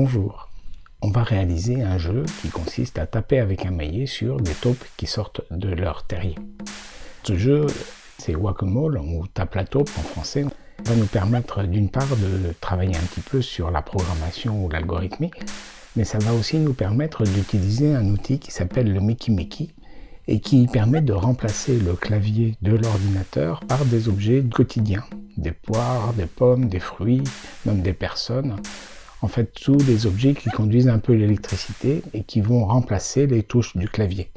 Bonjour, on va réaliser un jeu qui consiste à taper avec un maillet sur des taupes qui sortent de leur terrier. Ce jeu, c'est Whack-A-Mole, ou tape la taupe en français, va nous permettre d'une part de travailler un petit peu sur la programmation ou l'algorithmique, mais ça va aussi nous permettre d'utiliser un outil qui s'appelle le Mickey Mickey et qui permet de remplacer le clavier de l'ordinateur par des objets quotidiens, des poires, des pommes, des fruits, même des personnes, en fait tous des objets qui conduisent un peu l'électricité et qui vont remplacer les touches du clavier.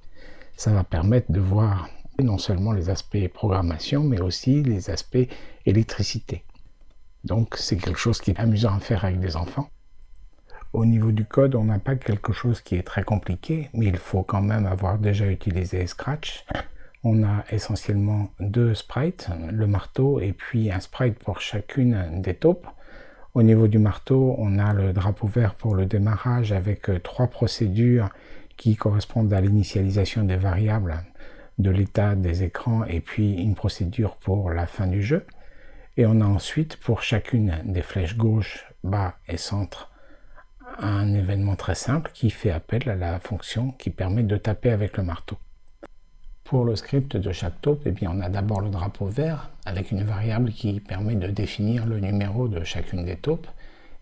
Ça va permettre de voir non seulement les aspects programmation, mais aussi les aspects électricité. Donc c'est quelque chose qui est amusant à faire avec des enfants. Au niveau du code, on n'a pas quelque chose qui est très compliqué, mais il faut quand même avoir déjà utilisé Scratch. On a essentiellement deux sprites, le marteau et puis un sprite pour chacune des taupes. Au niveau du marteau, on a le drapeau vert pour le démarrage avec euh, trois procédures qui correspondent à l'initialisation des variables de l'état des écrans et puis une procédure pour la fin du jeu. Et on a ensuite pour chacune des flèches gauche, bas et centre un événement très simple qui fait appel à la fonction qui permet de taper avec le marteau. Pour le script de chaque taupe, eh bien, on a d'abord le drapeau vert avec une variable qui permet de définir le numéro de chacune des taupes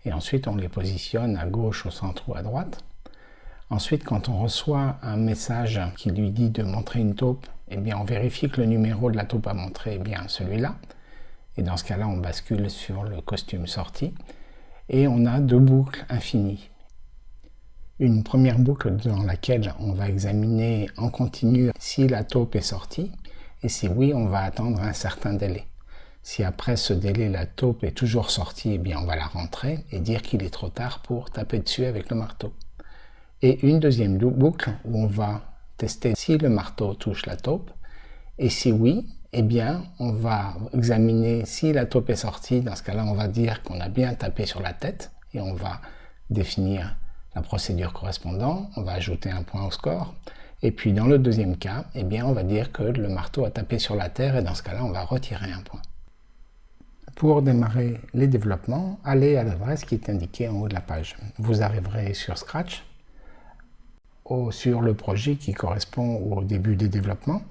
et ensuite on les positionne à gauche, au centre ou à droite. Ensuite, quand on reçoit un message qui lui dit de montrer une taupe, eh bien, on vérifie que le numéro de la taupe à montrer est bien celui-là. Et dans ce cas-là, on bascule sur le costume sorti. Et on a deux boucles infinies une première boucle dans laquelle on va examiner en continu si la taupe est sortie, et si oui, on va attendre un certain délai. Si après ce délai, la taupe est toujours sortie, eh bien on va la rentrer et dire qu'il est trop tard pour taper dessus avec le marteau. Et une deuxième boucle où on va tester si le marteau touche la taupe, et si oui, eh bien, on va examiner si la taupe est sortie. Dans ce cas-là, on va dire qu'on a bien tapé sur la tête et on va définir la procédure correspondante, on va ajouter un point au score. Et puis dans le deuxième cas, eh bien, on va dire que le marteau a tapé sur la terre et dans ce cas-là, on va retirer un point. Pour démarrer les développements, allez à l'adresse qui est indiquée en haut de la page. Vous arriverez sur Scratch, sur le projet qui correspond au début des développements,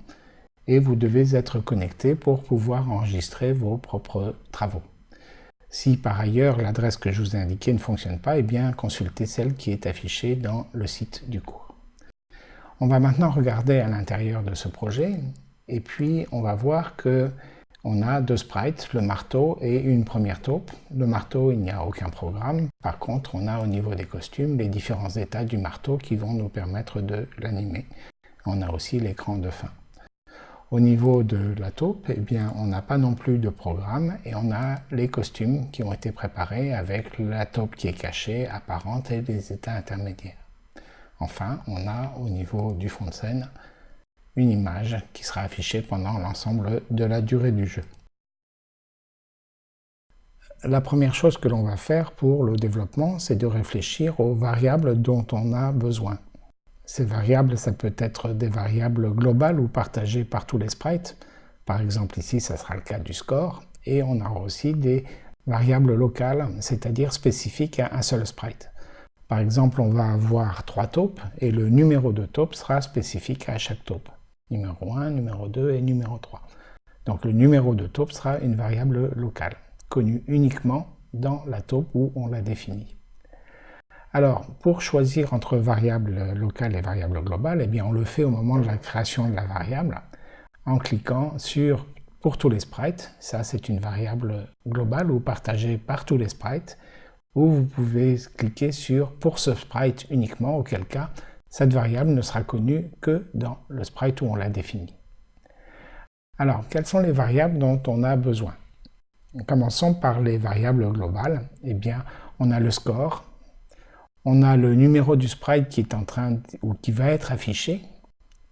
et vous devez être connecté pour pouvoir enregistrer vos propres travaux. Si par ailleurs l'adresse que je vous ai indiquée ne fonctionne pas, eh bien consultez celle qui est affichée dans le site du cours. On va maintenant regarder à l'intérieur de ce projet et puis on va voir que on a deux sprites, le marteau et une première taupe. Le marteau, il n'y a aucun programme. Par contre, on a au niveau des costumes les différents états du marteau qui vont nous permettre de l'animer. On a aussi l'écran de fin. Au niveau de la taupe, eh on n'a pas non plus de programme et on a les costumes qui ont été préparés avec la taupe qui est cachée, apparente et les états intermédiaires. Enfin, on a au niveau du fond de scène une image qui sera affichée pendant l'ensemble de la durée du jeu. La première chose que l'on va faire pour le développement, c'est de réfléchir aux variables dont on a besoin. Ces variables, ça peut être des variables globales ou partagées par tous les sprites. Par exemple, ici, ça sera le cas du score. Et on aura aussi des variables locales, c'est-à-dire spécifiques à un seul sprite. Par exemple, on va avoir trois taupes et le numéro de taupe sera spécifique à chaque taupe. Numéro 1, numéro 2 et numéro 3. Donc le numéro de taupe sera une variable locale, connue uniquement dans la taupe où on l'a définie. Alors, pour choisir entre variables locales et variables globales, eh bien, on le fait au moment de la création de la variable, en cliquant sur « Pour tous les sprites », ça c'est une variable globale ou partagée par tous les sprites, ou vous pouvez cliquer sur « Pour ce sprite uniquement », auquel cas, cette variable ne sera connue que dans le sprite où on l'a définie. Alors, quelles sont les variables dont on a besoin? Commençons par les variables globales. Eh bien, on a le score, on a le numéro du sprite qui est en train ou qui va être affiché,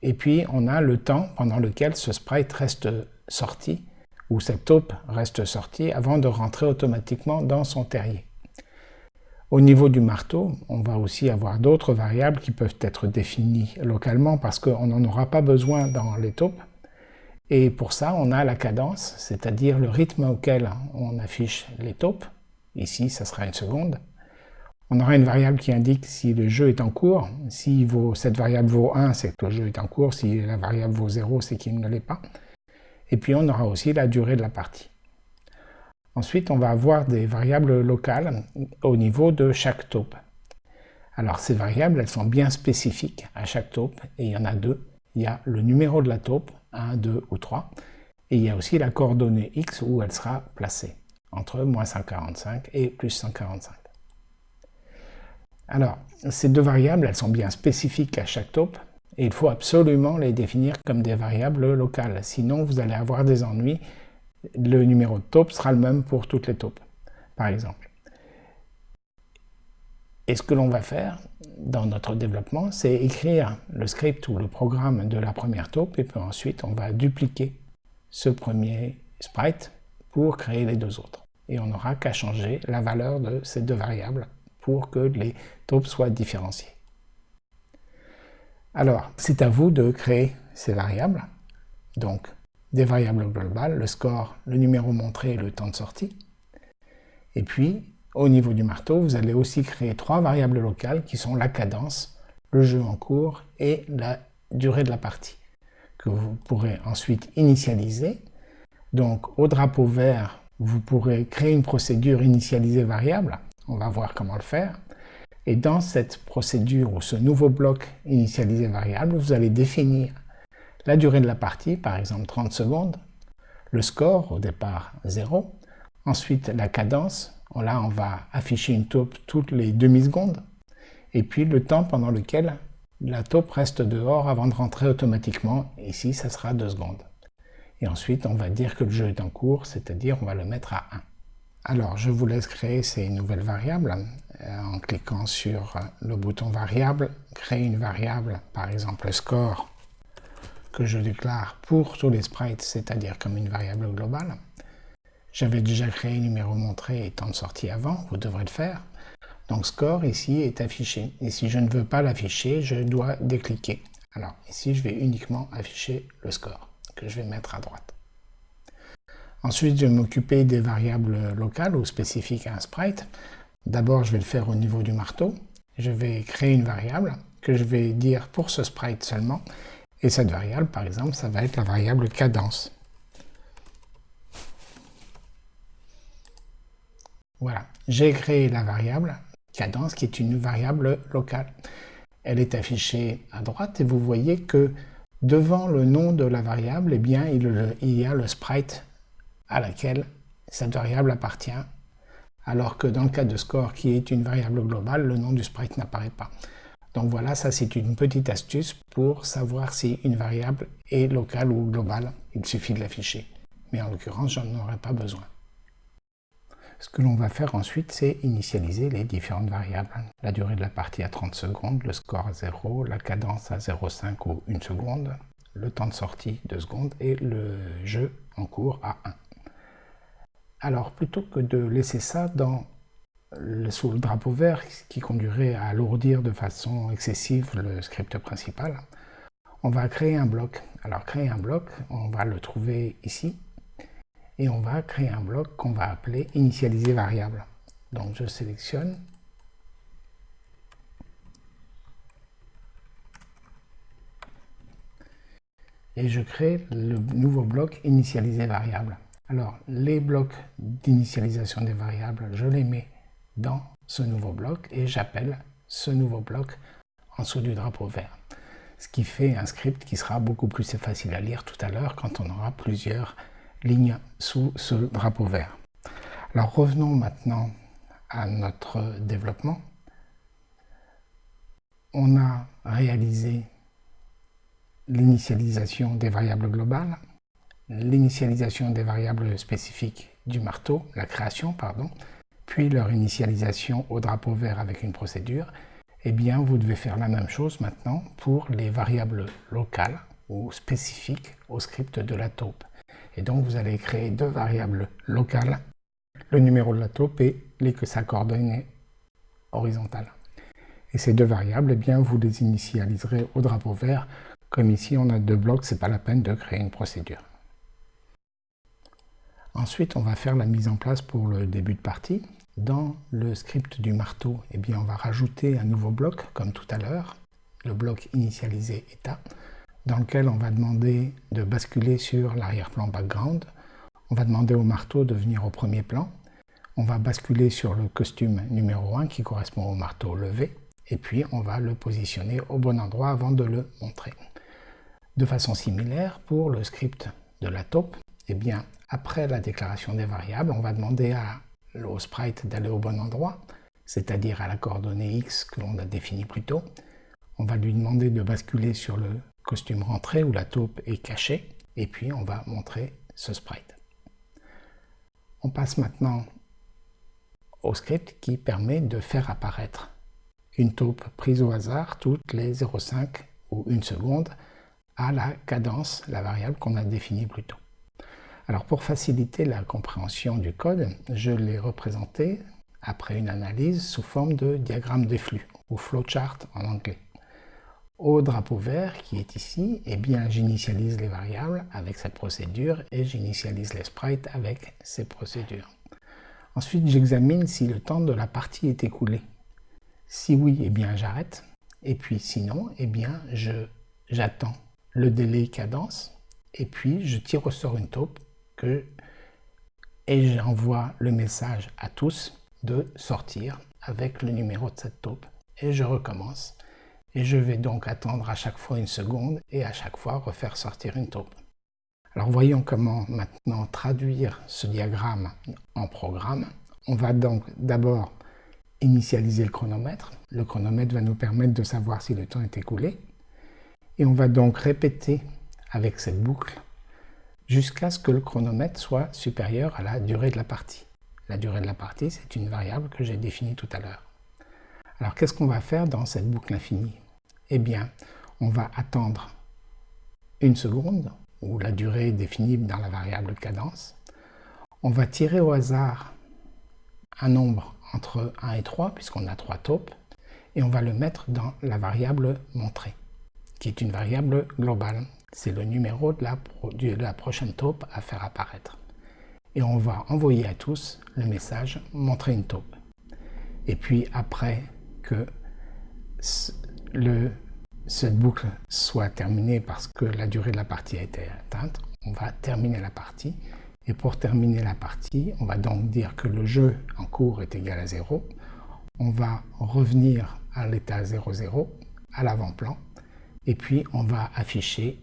et puis on a le temps pendant lequel ce sprite reste sorti, ou cette taupe reste sortie avant de rentrer automatiquement dans son terrier. Au niveau du marteau, on va aussi avoir d'autres variables qui peuvent être définies localement parce qu'on n'en aura pas besoin dans les taupes. Et pour ça, on a la cadence, c'est-à-dire le rythme auquel on affiche les taupes. Ici, ça sera une seconde On aura une variable qui indique si le jeu est en cours. Si cette variable vaut 1, c'est que le jeu est en cours. Si la variable vaut 0, c'est qu'il ne l'est pas. Et puis on aura aussi la durée de la partie. Ensuite, on va avoir des variables locales au niveau de chaque taupe. Alors ces variables, elles sont bien spécifiques à chaque taupe, et il y en a deux. Il y a le numéro de la taupe, 1, 2 ou 3, et il y a aussi la coordonnée x où elle sera placée, entre moins 145 et plus 145. Alors, ces deux variables, elles sont bien spécifiques à chaque taupe, et il faut absolument les définir comme des variables locales, sinon vous allez avoir des ennuis. Le numéro de taupe sera le même pour toutes les taupes, par exemple. Et ce que l'on va faire dans notre développement, c'est écrire le script ou le programme de la première taupe, et puis ensuite on va dupliquer ce premier sprite pour créer les deux autres. Et on n'aura qu'à changer la valeur de ces deux variables pour que les taupes soient différenciées. Alors, c'est à vous de créer ces variables. Donc, des variables globales, le score, le numéro montré et le temps de sortie. Et puis, au niveau du marteau, vous allez aussi créer trois variables locales qui sont la cadence, le jeu en cours et la durée de la partie, que vous pourrez ensuite initialiser. Donc, au drapeau vert, vous pourrez créer une procédure initialisée variable on va voir comment le faire. Et dans cette procédure ou ce nouveau bloc initialisé variable, vous allez définir la durée de la partie, par exemple 30 secondes, le score, au départ 0, ensuite la cadence, là on va afficher une taupe toutes les demi-secondes, et puis le temps pendant lequel la taupe reste dehors avant de rentrer automatiquement, ici ça sera 2 secondes. Et ensuite on va dire que le jeu est en cours, c'est-à-dire on va le mettre à 1. Alors, je vous laisse créer ces nouvelles variables euh, en cliquant sur le bouton variable, créer une variable, par exemple score, que je déclare pour tous les sprites, c'est-à-dire comme une variable globale. J'avais déjà créé numéro montré et temps de sortie avant, vous devrez le faire. Donc score ici est affiché. Et si je ne veux pas l'afficher, je dois décliquer. Alors ici, je vais uniquement afficher le score, que je vais mettre à droite. Ensuite, je vais m'occuper des variables locales ou spécifiques à un sprite. D'abord, je vais le faire au niveau du marteau. Je vais créer une variable que je vais dire pour ce sprite seulement. Et cette variable, par exemple, ça va être la variable cadence. Voilà, j'ai créé la variable cadence qui est une variable locale. Elle est affichée à droite et vous voyez que devant le nom de la variable, eh bien, il y a le sprite à laquelle cette variable appartient, alors que dans le cas de score qui est une variable globale, le nom du sprite n'apparaît pas. Donc voilà, ça c'est une petite astuce pour savoir si une variable est locale ou globale. Il suffit de l'afficher. Mais en l'occurrence, j'en aurais pas besoin. Ce que l'on va faire ensuite, c'est initialiser les différentes variables. La durée de la partie à 30 secondes, le score à 0, la cadence à 0,5 ou 1 seconde, le temps de sortie 2 secondes et le jeu en cours à 1. Alors, plutôt que de laisser ça sous le drapeau vert, qui conduirait à alourdir de façon excessive le script principal, on va créer un bloc. Alors, créer un bloc, on va le trouver ici, et on va créer un bloc qu'on va appeler initialiser variable. Donc, je sélectionne et je crée le nouveau bloc initialiser variable. Alors, les blocs d'initialisation des variables, je les mets dans ce nouveau bloc et j'appelle ce nouveau bloc en dessous du drapeau vert. Ce qui fait un script qui sera beaucoup plus facile à lire tout à l'heure quand on aura plusieurs lignes sous ce drapeau vert. Alors revenons maintenant à notre développement. On a réalisé l'initialisation des variables globales l'initialisation des variables spécifiques du marteau, la création, pardon, puis leur initialisation au drapeau vert avec une procédure, eh bien vous devez faire la même chose maintenant pour les variables locales ou spécifiques au script de la taupe. Et donc vous allez créer deux variables locales, le numéro de la taupe et les que sa coordonnée horizontale. Et ces deux variables, eh bien vous les initialiserez au drapeau vert. Comme ici on a deux blocs, c'est pas la peine de créer une procédure. Ensuite, on va faire la mise en place pour le début de partie. Dans le script du marteau, eh bien, on va rajouter un nouveau bloc, comme tout à l'heure, le bloc initialisé état, dans lequel on va demander de basculer sur l'arrière-plan background. On va demander au marteau de venir au premier plan. On va basculer sur le costume numéro 1 qui correspond au marteau levé. Et puis, on va le positionner au bon endroit avant de le montrer. De façon similaire, pour le script de la taupe, eh bien, après la déclaration des variables, on va demander à au sprite d'aller au bon endroit, c'est-à-dire à la coordonnée x que l'on a définie plus tôt. On va lui demander de basculer sur le costume rentré où la taupe est cachée, et puis on va montrer ce sprite. On passe maintenant au script qui permet de faire apparaître une taupe prise au hasard toutes les 0,5 ou 1 seconde à la cadence, la variable qu'on a définie plus tôt. Alors pour faciliter la compréhension du code, je l'ai représenté après une analyse sous forme de diagramme de flux, ou flowchart en anglais. Au drapeau vert qui est ici, eh bien j'initialise les variables avec cette procédure et j'initialise les sprites avec ces procédures. Ensuite, j'examine si le temps de la partie est écoulé. Si oui, eh bien j'arrête. Et puis sinon, eh bien j'attends le délai cadence et puis je tire au sort une taupe et j'envoie le message à tous de sortir avec le numéro de cette taupe. Et je recommence. Et je vais donc attendre à chaque fois une seconde et à chaque fois refaire sortir une taupe. Alors voyons comment maintenant traduire ce diagramme en programme. On va donc d'abord initialiser le chronomètre. Le chronomètre va nous permettre de savoir si le temps est écoulé. Et on va donc répéter avec cette boucle jusqu'à ce que le chronomètre soit supérieur à la durée de la partie. La durée de la partie, c'est une variable que j'ai définie tout à l'heure. Alors qu'est-ce qu'on va faire dans cette boucle infinie? Eh bien, on va attendre une seconde, ou la durée définie dans la variable cadence. On va tirer au hasard un nombre entre 1 et 3, puisqu'on a 3 taupes, et on va le mettre dans la variable montrée, qui est une variable globale c'est le numéro de la, prochaine taupe à faire apparaître. Et on va envoyer à tous le message « montrer une taupe ». Et puis après que cette boucle soit terminée parce que la durée de la partie a été atteinte, on va terminer la partie. Et pour terminer la partie, on va donc dire que le jeu en cours est égal à 0. On va revenir à l'état 0,0, à l'avant-plan, et puis on va afficher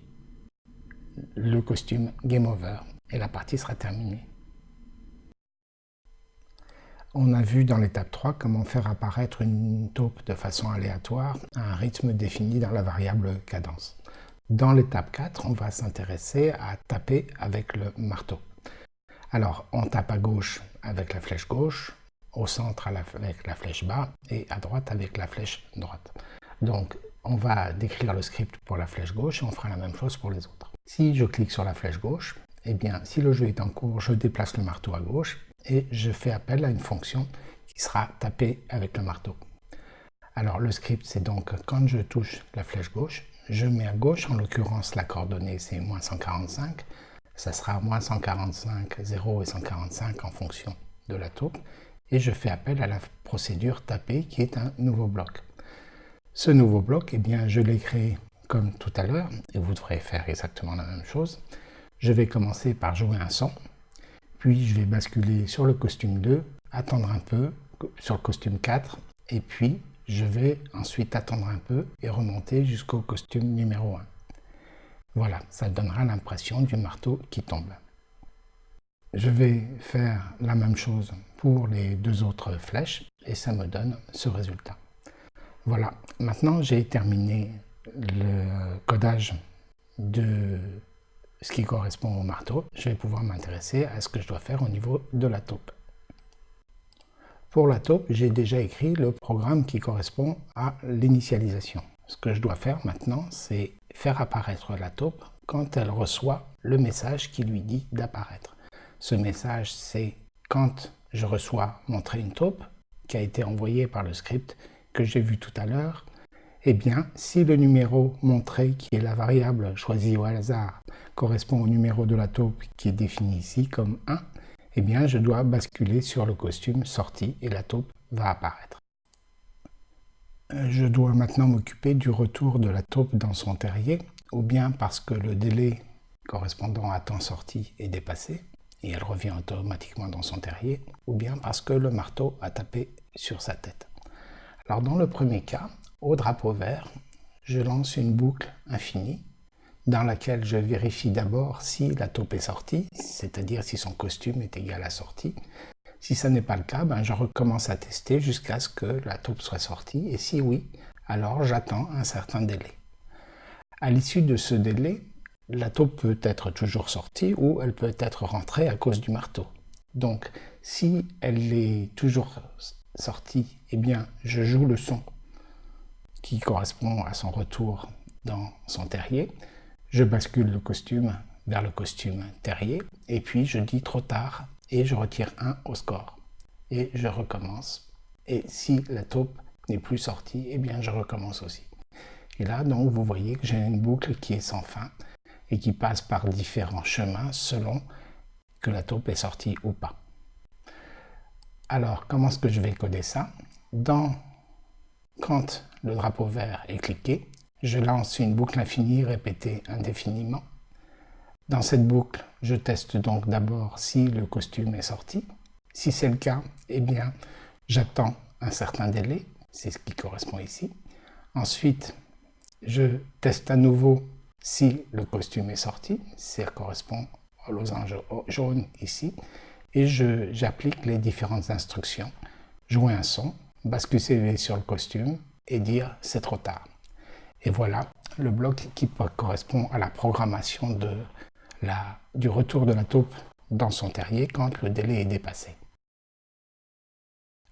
le costume Game Over et la partie sera terminée. On a vu dans l'étape 3 comment faire apparaître une taupe de façon aléatoire à un rythme défini dans la variable cadence. Dans l'étape 4, on va s'intéresser à taper avec le marteau. Alors, on tape à gauche avec la flèche gauche, au centre avec la flèche bas et à droite avec la flèche droite. Donc, on va décrire le script pour la flèche gauche et on fera la même chose pour les autres. Si je clique sur la flèche gauche, eh bien, si le jeu est en cours, je déplace le marteau à gauche et je fais appel à une fonction qui sera tapée avec le marteau. Alors le script, c'est donc quand je touche la flèche gauche, je mets à gauche, en l'occurrence la coordonnée c'est moins 145, ça sera moins 145, 0 et 145 en fonction de la taupe, et je fais appel à la procédure taper qui est un nouveau bloc. Ce nouveau bloc, eh bien, je l'ai créé comme tout à l'heure, et vous devrez faire exactement la même chose. Je vais commencer par jouer un son, puis je vais basculer sur le costume 2, attendre un peu, sur le costume 4, et puis je vais ensuite attendre un peu et remonter jusqu'au costume numéro 1. Voilà, ça donnera l'impression du marteau qui tombe. Je vais faire la même chose pour les deux autres flèches et ça me donne ce résultat. Voilà, maintenant j'ai terminé le codage de ce qui correspond au marteau. Je vais pouvoir m'intéresser à ce que je dois faire au niveau de la taupe. Pour la taupe, j'ai déjà écrit le programme qui correspond à l'initialisation. Ce que je dois faire maintenant, c'est faire apparaître la taupe quand elle reçoit le message qui lui dit d'apparaître. Ce message, c'est quand je reçois montrer une taupe qui a été envoyée par le script que j'ai vu tout à l'heure, eh bien, si le numéro montré, qui est la variable choisie au hasard, correspond au numéro de la taupe qui est défini ici comme 1, eh bien je dois basculer sur le costume sorti et la taupe va apparaître. Euh, je dois maintenant m'occuper du retour de la taupe dans son terrier, ou bien parce que le délai correspondant à temps sorti est dépassé, et elle revient automatiquement dans son terrier, ou bien parce que le marteau a tapé sur sa tête. Alors dans le premier cas, au drapeau vert, je lance une boucle infinie dans laquelle je vérifie d'abord si la taupe est sortie, c'est-à-dire si son costume est égal à sortie. Si ce n'est pas le cas, ben je recommence à tester jusqu'à ce que la taupe soit sortie, et si oui, alors j'attends un certain délai. À l'issue de ce délai, la taupe peut être toujours sortie ou elle peut être rentrée à cause du marteau. Donc, si elle est toujours sortie, eh bien, je joue le son qui correspond à son retour dans son terrier. Je bascule le costume vers le costume terrier et puis je dis trop tard et je retire 1 au score. Et je recommence. Et si la taupe n'est plus sortie, eh bien je recommence aussi. Et là, donc, vous voyez que j'ai une boucle qui est sans fin et qui passe par différents chemins selon que la taupe est sortie ou pas. Alors, comment est-ce que je vais coder ça? Dans, Quand le drapeau vert est cliqué, je lance une boucle infinie répétée indéfiniment. Dans cette boucle, je teste donc d'abord si le costume est sorti. Si c'est le cas, eh bien, j'attends un certain délai, c'est ce qui correspond ici. Ensuite, je teste à nouveau si le costume est sorti, ça correspond au losange jaune ici, et j'applique les différentes instructions. Jouer un son, basculer sur le costume et dire c'est trop tard. Et voilà le bloc qui correspond à la programmation de la, du retour de la taupe dans son terrier quand le délai est dépassé.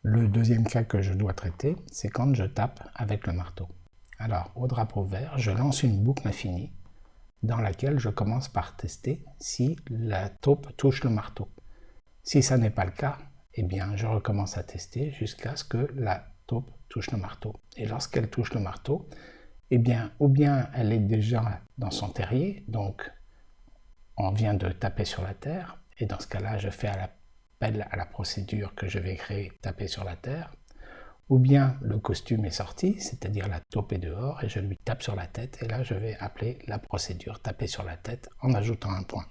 Le deuxième cas que je dois traiter, c'est quand je tape avec le marteau. Alors, au drapeau vert, je lance une boucle infinie dans laquelle je commence par tester si la taupe touche le marteau. Si ça n'est pas le cas, eh bien, je recommence à tester jusqu'à ce que la taupe touche le marteau. Et lorsqu'elle touche le marteau, eh bien, ou bien elle est déjà dans son terrier, donc on vient de taper sur la terre, et dans ce cas-là, je fais appel à la procédure que je vais créer, taper sur la terre, ou bien le costume est sorti, c'est-à-dire la taupe est dehors, et je lui tape sur la tête, et là je vais appeler la procédure taper sur la tête en ajoutant un point.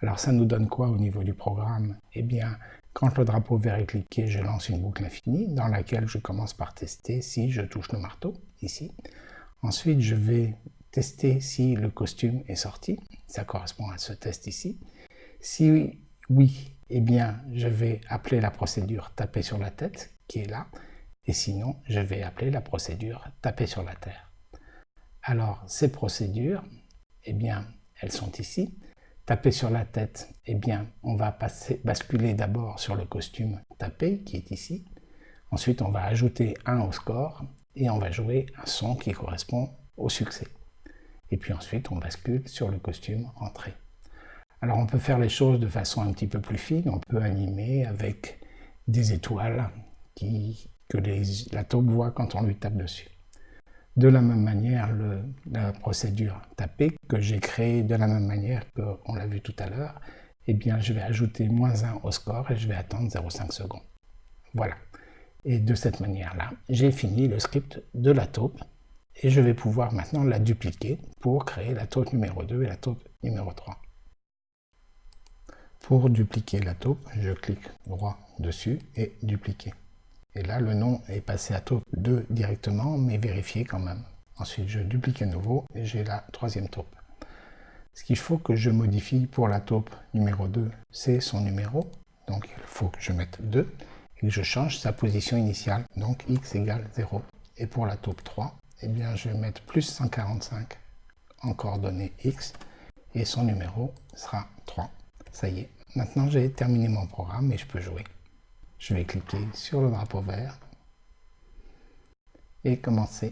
Alors ça nous donne quoi au niveau du programme? Eh bien, quand le drapeau vert est cliqué, je lance une boucle infinie dans laquelle je commence par tester si je touche le marteau, ici. Ensuite, je vais tester si le costume est sorti. Ça correspond à ce test ici. Si oui, eh bien, je vais appeler la procédure taper sur la tête, qui est là. Et sinon, je vais appeler la procédure taper sur la terre. Alors, ces procédures, eh bien, elles sont ici. Taper sur la tête, eh bien, on va passer, basculer d'abord sur le costume taper, qui est ici. Ensuite, on va ajouter 1 au score et on va jouer un son qui correspond au succès. Et puis ensuite, on bascule sur le costume entrée. Alors on peut faire les choses de façon un petit peu plus fine, on peut animer avec des étoiles qui, que la taupe voit quand on lui tape dessus. De la même manière, la procédure taper que j'ai créée de la même manière qu'on l'a vu tout à l'heure, eh bien je vais ajouter moins 1 au score et je vais attendre 0,5 secondes. Voilà. Et de cette manière-là, j'ai fini le script de la taupe et je vais pouvoir maintenant la dupliquer pour créer la taupe numéro 2 et la taupe numéro 3. Pour dupliquer la taupe, je clique droit dessus et dupliquer. Et là, le nom est passé à taupe 2 directement, mais vérifié quand même. Ensuite, je duplique à nouveau et j'ai la troisième taupe. Ce qu'il faut que je modifie pour la taupe numéro 2, c'est son numéro. Donc, il faut que je mette 2 et je change sa position initiale, donc x égale 0. Et pour la taupe 3, eh bien, je vais mettre plus 145 en coordonnées x, et son numéro sera 3. Ça y est, maintenant j'ai terminé mon programme et je peux jouer. Je vais cliquer sur le drapeau vert et commencer